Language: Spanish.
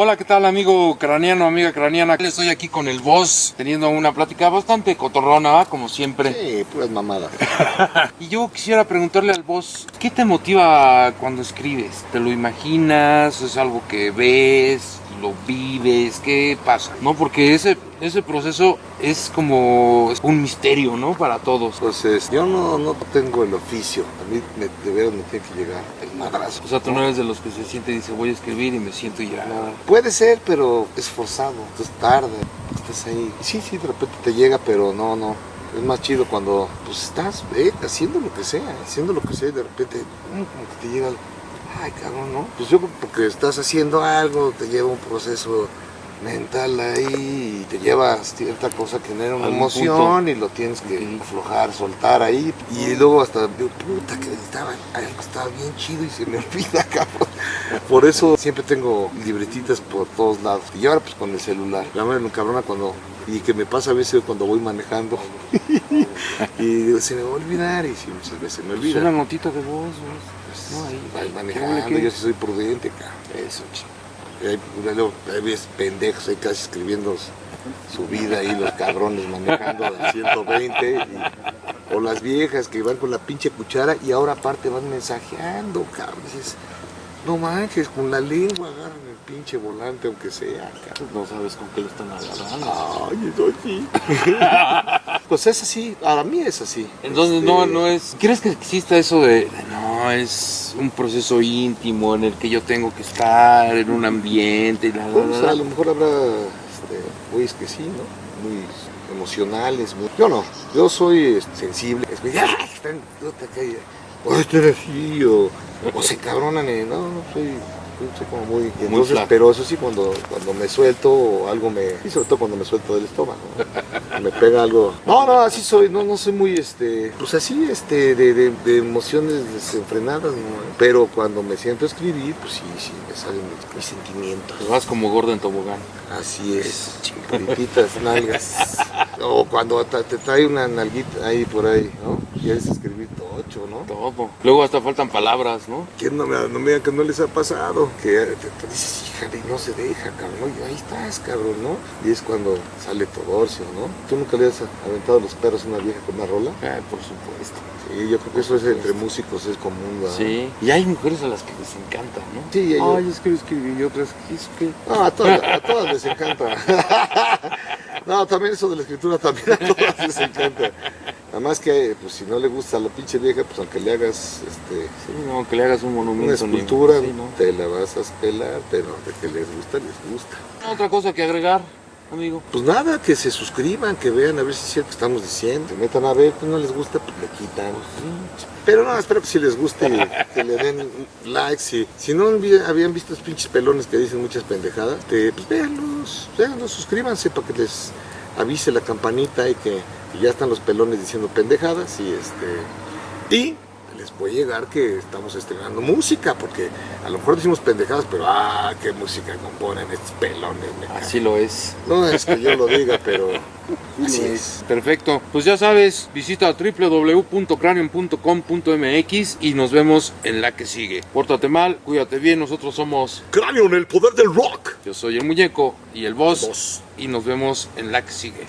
Hola, ¿qué tal amigo craneano, amiga craneana? Estoy aquí con el boss teniendo una plática bastante cotorrona, ¿va? como siempre. Sí, puras mamadas. Y yo quisiera preguntarle al boss, ¿qué te motiva cuando escribes? ¿Te lo imaginas? ¿Es algo que ves? ¿Lo vives? ¿Qué pasa? ¿No? Porque ese, ese proceso es como un misterio, ¿no? Para todos. Entonces, yo no, no tengo el oficio. A mí me, de veras me tiene que llegar el madrazo. O sea, tú no eres de los que se siente y dice, voy a escribir y me siento y ya. No, puede ser, pero es forzado. Entonces tarde. Estás ahí. Sí, sí, de repente te llega, pero no, no. Es más chido cuando pues estás eh, haciendo lo que sea, haciendo lo que sea y de repente mm, como que te llega. Ay, cabrón, ¿no? Pues yo creo que porque estás haciendo algo, te lleva un proceso mental ahí y te lleva cierta cosa que genera una emoción punto. y lo tienes que aflojar, soltar ahí. Y luego hasta digo, puta, que estaba, estaba bien chido y se me olvida, cabrón. Por eso siempre tengo libretitas por todos lados. Y ahora pues con el celular. Ya me cabrona cuando... Y que me pasa a veces cuando voy manejando. y digo, se me va a olvidar y sí, muchas veces me Es olvida. una notita de voz, Pues, No, ahí. vas ¿Qué manejando, yo sí soy prudente, cabrón. Eso, chico. Hay, pendejos ahí casi escribiendo su vida ahí, los cabrones manejando a 120. y- o las viejas que van con la pinche cuchara y ahora aparte van mensajeando, cabrón. Dices, no manches, con la lengua agarran el pinche volante, aunque sea, cabrón. No sabes con qué lo están agarrando. Ay, eso sí. pues es así, para mí es así. Entonces Este, no, no es. ¿Crees que exista eso de, de, no, es un proceso íntimo en el que yo tengo que estar en un ambiente y la, la, Pues, la, a lo mejor habrá este, güeyes que sí, ¿no? Muy emocionales. muy- Yo no, yo soy este, sensible. Es que, ¡ah! Están, o se cabronan. No, no soy, soy como muy. y entonces, pero eso sí, cuando, cuando me suelto o algo me. Y sobre todo cuando me suelto del estómago. ¿no? me pega algo. No, no, así soy, no, no soy muy este. Pues así, este, de, de, de emociones desenfrenadas, ¿no? Pero cuando me siento a escribir, pues sí, sí, me salen mis, mis sentimientos. Te vas como gordo en tobogán. Así es, chimpititas nalgas. O cuando te trae una nalguita ahí por ahí, ¿no? Quieres escribir tocho, ¿no? Todo. Luego hasta faltan palabras, ¿no? ¿Quién no me, no me digan que no les ha pasado? Que te, te dices, híjale, no se deja, cabrón. Y ahí estás, cabrón, ¿no? Y es cuando sale Todorcio, ¿no? ¿Tú nunca le has aventado los perros a una vieja con una rola? Ah, por supuesto. Sí, yo creo que eso es entre músicos, es común, ¿verdad? Sí. Y hay mujeres a las que les encanta, ¿no? Sí, yo- Ay, es que escribí y otras que es que. No, a todas, a todas les encanta. No, también eso de la escritura también a todas les encanta. Nada más que, pues si no le gusta a la pinche vieja, pues aunque le hagas este, Sí, no, que le hagas un monumento. una escultura, sí, ¿no? te la vas a pelar, pero de que les gusta, les gusta. Otra cosa que agregar, amigo. Pues nada, que se suscriban, que vean a ver si es cierto que estamos diciendo. Se metan a ver, que no les gusta, pues le quitan. Pero no, espero que si les guste, que le den likes. Si, si no había- habían visto los pinches pelones que dicen muchas pendejadas, te, pues véanlos, véanlos, suscríbanse para que les avise la campanita y que, que ya están los pelones diciendo pendejadas. Y este. Y les puede llegar que estamos estrenando música, porque a lo mejor decimos pendejadas, pero ah, qué música componen estos pelones. Así lo es. No es que yo lo diga, pero así es. Perfecto. Pues ya sabes, visita www.cranium.com.mx y nos vemos en la que sigue. Pórtate mal, cuídate bien, nosotros somos. Cráneo en el poder del rock. Yo soy el muñeco y el boss. Boss. Y nos vemos en la que sigue.